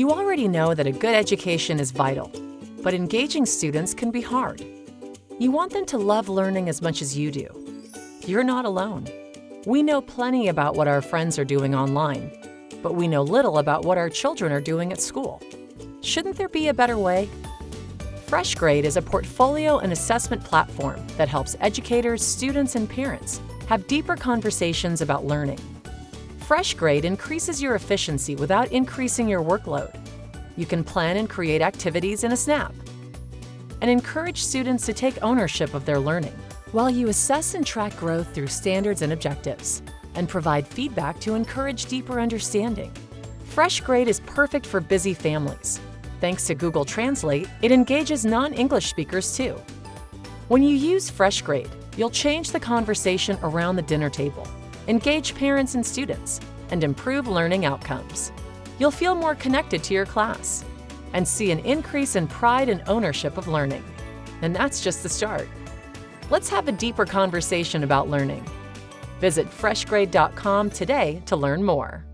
You already know that a good education is vital, but engaging students can be hard. You want them to love learning as much as you do. You're not alone. We know plenty about what our friends are doing online, but we know little about what our children are doing at school. Shouldn't there be a better way? FreshGrade is a portfolio and assessment platform that helps educators, students, and parents have deeper conversations about learning. FreshGrade increases your efficiency without increasing your workload. You can plan and create activities in a snap and encourage students to take ownership of their learning while you assess and track growth through standards and objectives and provide feedback to encourage deeper understanding. FreshGrade is perfect for busy families Thanks to Google Translate, it engages non-English speakers too. When you use FreshGrade, you'll change the conversation around the dinner table, engage parents and students, and improve learning outcomes. You'll feel more connected to your class and see an increase in pride and ownership of learning. And that's just the start. Let's have a deeper conversation about learning. Visit freshgrade.com today to learn more.